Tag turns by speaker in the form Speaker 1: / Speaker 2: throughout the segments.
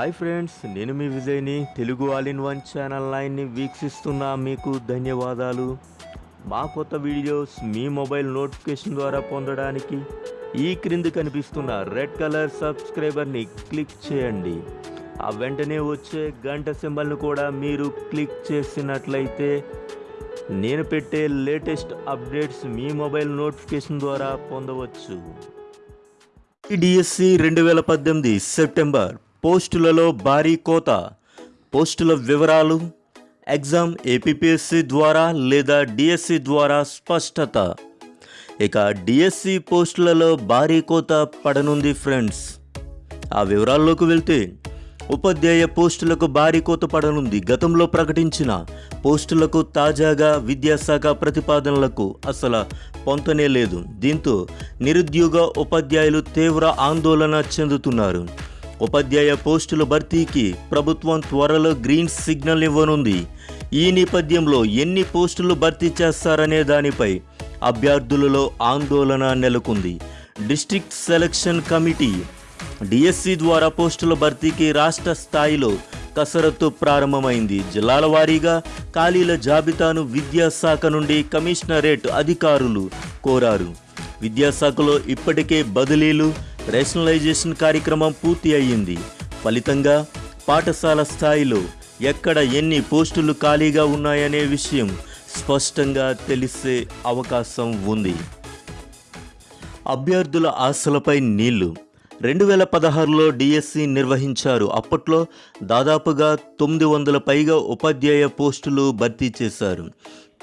Speaker 1: Hi friends నేను మీ విజయ్ని Telugu all in one channel లైన్ని వీక్షిస్తున్న. మీకు ధన్యవాదాలు. మా కొత్త వీడియోస్ మీ మొబైల్ నోటిఫికేషన్ ద్వారా పొందడానికి ఈ క్రింది కనిపిస్తున్న రెడ్ కలర్ సబ్స్క్రైబర్ని క్లిక్ చేయండి. ఆ వెంటనే వచ్చే గంట సింబల్ను కూడా మీరు క్లిక్ చేసినట్లయితే నేను పెట్టే లేటెస్ట్ అప్డేట్స్ మీ మొబైల్ నోటిఫికేషన్ ద్వారా పొందవచ్చు. డిఎస్సి రెండు వేల పద్దెనిమిది సెప్టెంబర్ పోస్టులలో భారీ కోత పోస్టుల వివరాలు ఎగ్జామ్ ఏపీఎస్సి ద్వారా లేదా డిఎస్సి ద్వారా స్పష్టత. ఇక డిఎస్సి పోస్టులలో భారీ కోత పడనుంది ఫ్రెండ్స్. ఆ వివరాల్లోకి వెళ్తే ఉపాధ్యాయ పోస్టులకు భారీ కోత పడనుంది. గతంలో ప్రకటించిన పోస్టులకు తాజాగా విద్యాశాఖ ప్రతిపాదనలకు అసలు పొంతనే లేదు. దీంతో నిరుద్యోగ ఉపాధ్యాయులు తీవ్ర ఆందోళన చెందుతున్నారు. ఉపాధ్యాయ పోస్టుల భర్తీకి ప్రభుత్వం త్వరలో గ్రీన్ సిగ్నల్ ఇవ్వనుంది. ఈ నేపథ్యంలో ఎన్ని పోస్టులు భర్తీ చేస్తారనే దానిపై అభ్యర్థులలో ఆందోళన నెలకొంది. డిస్ట్రిక్ట్ సెలక్షన్ కమిటీ డిఎస్సి ద్వారా పోస్టుల భర్తీకి రాష్ట్ర స్థాయిలో కసరత్తు ప్రారంభమైంది. జిల్లాల వారీగా ఖాళీల జాబితాను విద్యాశాఖ నుండి కమిషనరేట్ అధికారులు కోరారు. విద్యాశాఖలో ఇప్పటికే బదిలీలు రేషనలైజేషన్ కార్యక్రమం పూర్తి అయ్యింది. ఫలితంగా పాఠశాల స్థాయిలో ఎక్కడ ఎన్ని పోస్టులు ఖాళీగా ఉన్నాయనే విషయం స్పష్టంగా తెలిసే అవకాశం ఉంది. అభ్యర్థుల ఆశలపై నీళ్ళు. రెండు వేల పదహారులో డిఎస్సి నిర్వహించారు. అప్పట్లో దాదాపుగా తొమ్మిది వందల పైగా ఉపాధ్యాయ పోస్టులు భర్తీ చేశారు.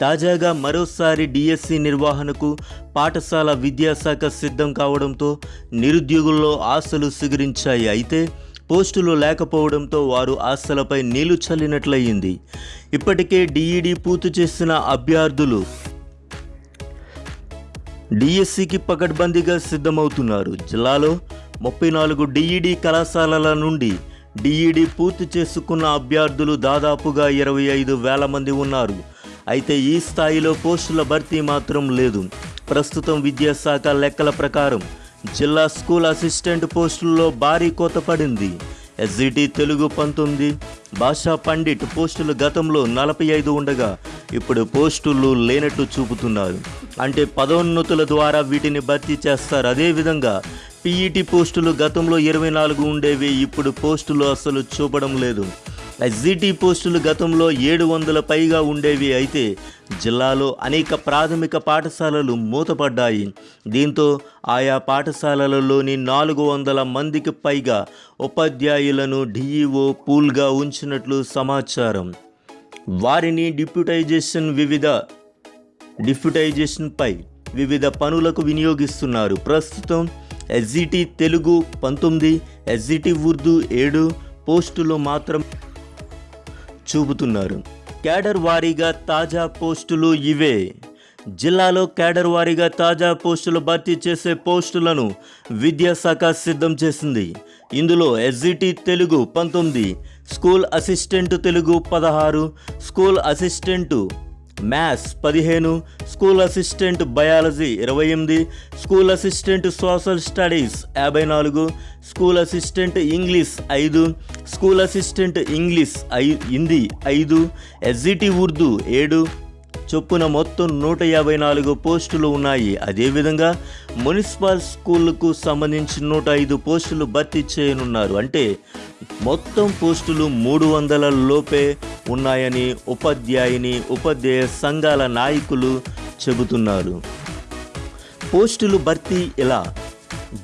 Speaker 1: తాజాగా మరోసారి డిఎస్సి నిర్వహణకు పాఠశాల విద్యాశాఖ సిద్ధం కావడంతో నిరుద్యోగుల్లో ఆశలు సిగురించాయి. అయితే పోస్టులు లేకపోవడంతో వారు ఆశలపై నీళ్ళు చల్లినట్లయింది. ఇప్పటికే డిఈడి పూర్తి చేసిన అభ్యర్థులు డిఎస్సికి పకడ్బందీగా సిద్ధమవుతున్నారు. జిల్లాలో ముప్పై నాలుగు డిఈడి కళాశాలల నుండి డిఈడి పూర్తి చేసుకున్న అభ్యర్థులు దాదాపుగా ఇరవై ఐదు వేల మంది ఉన్నారు. అయితే ఈ స్థాయిలో పోస్టుల భర్తీ మాత్రం లేదు. ప్రస్తుతం విద్యాశాఖ లెక్కల ప్రకారం జిల్లా స్కూల్ అసిస్టెంట్ పోస్టుల్లో భారీ కోత పడింది. ఎస్జిటి తెలుగు పంతొమ్మిది భాషా పండిట్ పోస్టులు గతంలో నలభై ఐదు ఉండగా ఇప్పుడు పోస్టులు లేనట్టు చూపుతున్నారు. అంటే పదోన్నతుల ద్వారా వీటిని భర్తీ చేస్తారు. అదేవిధంగా పీఈటీ పోస్టులు గతంలో ఇరవై నాలుగు ఉండేవి ఇప్పుడు పోస్టులు అసలు చూపడం లేదు. ఎస్జిటి పోస్టులు గతంలో ఏడు వందల పైగా ఉండేవి అయితే జిల్లాలో అనేక ప్రాథమిక పాఠశాలలు మూతపడ్డాయి. దీంతో ఆయా పాఠశాలలలోని నాలుగు వందల మందికి పైగా ఉపాధ్యాయులను డిఈఓ పూల్గా ఉంచినట్లు సమాచారం. వారిని డిప్యూటైజేషన్ వివిధ డిప్యూటైజేషన్పై వివిధ పనులకు వినియోగిస్తున్నారు. ప్రస్తుతం ఎస్జిటి తెలుగు పంతొమ్మిది ఎస్జిటి ఉర్దూ ఏడు పోస్టులు మాత్రం చూపుతున్నారు. క్యాడర్ వారీగా తాజా పోస్టులు ఇవే. జిల్లాలో క్యాడర్ వారీగా తాజా పోస్టులు భర్తీ చేసే పోస్టులను విద్యాశాఖ సిద్ధం చేసింది. ఇందులో ఎస్జిటి తెలుగు పంతొమ్మిది స్కూల్ అసిస్టెంట్ తెలుగు పదహారు స్కూల్ అసిస్టెంటు మ్యాథ్స్ పదిహేను స్కూల్ అసిస్టెంట్ బయాలజీ ఇరవై ఎనిమిది స్కూల్ అసిస్టెంట్ సోషల్ స్టడీస్ యాభై నాలుగు స్కూల్ అసిస్టెంట్ ఇంగ్లీష్ ఐదు స్కూల్ అసిస్టెంట్ ఇంగ్లీష్ ఐ హిందీ ఐదు ఎస్జిటి ఉర్దూ ఏడు. చొప్పున మొత్తం నూట యాభై నాలుగు పోస్టులు ఉన్నాయి. అదేవిధంగా మున్సిపల్ స్కూళ్ళకు సంబంధించి నూట ఐదు పోస్టులు భర్తీ చేయనున్నారు. అంటే మొత్తం పోస్టులు మూడు వందల లోపే ఉన్నాయని ఉపాధ్యాయుని ఉపాధ్యాయ సంఘాల నాయకులు చెబుతున్నారు. పోస్టులు భర్తీ ఎలా?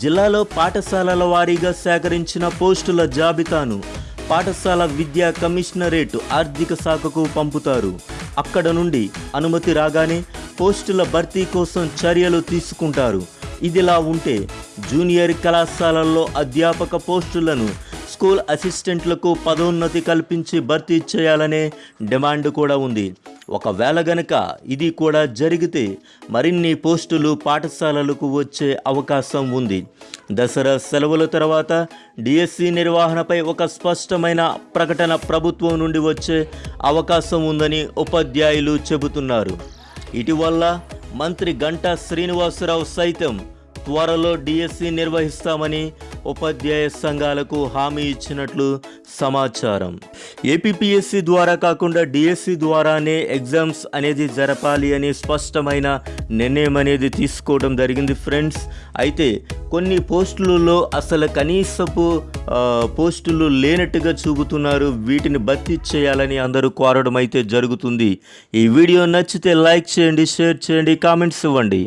Speaker 1: జిల్లాలో పాఠశాలల వారీగా సేకరించిన పోస్టుల జాబితాను పాఠశాల విద్యా కమిషనరేట్ ఆర్థిక శాఖకు పంపుతారు. అక్కడ నుండి అనుమతి రాగానే పోస్టుల భర్తీ కోసం చర్యలు తీసుకుంటారు. ఇదిలా ఉంటే జూనియర్ కళాశాలల్లో అధ్యాపక పోస్టులను స్కూల్ అసిస్టెంట్లకు పదోన్నతి కల్పించి భర్తీ చేయాలనే డిమాండ్ కూడా ఉంది. ఒకవేళ గనక ఇది కూడా జరిగితే మరిన్ని పోస్టులు పాఠశాలలకు వచ్చే అవకాశం ఉంది. దసరా సెలవుల తర్వాత డిఎస్సి నిర్వహణపై ఒక స్పష్టమైన ప్రకటన ప్రభుత్వం నుండి వచ్చే అవకాశం ఉందని ఉపాధ్యాయులు చెబుతున్నారు. ఇటీవల మంత్రి గంటా శ్రీనివాసరావు సైతం త్వరలో డిఎస్సి నిర్వహిస్తామని ఉపాధ్యాయ సంఘాలకు హామీ ఇచ్చినట్లు సమాచారం. ఏపీపీఎస్సీ ద్వారా కాకుండా డిఎస్సి ద్వారానే ఎగ్జామ్స్ అనేది జరపాలి అని స్పష్టమైన నిర్ణయం అనేది తీసుకోవడం జరిగింది ఫ్రెండ్స్. అయితే కొన్ని పోస్టులలో అసలు కనీసపు పోస్టులు లేనట్టుగా చూపుతున్నారు. వీటిని భర్తీ చేయాలని అందరూ కోరడం అయితే జరుగుతుంది. ఈ వీడియో నచ్చితే లైక్ చేయండి షేర్ చేయండి కామెంట్స్ ఇవ్వండి.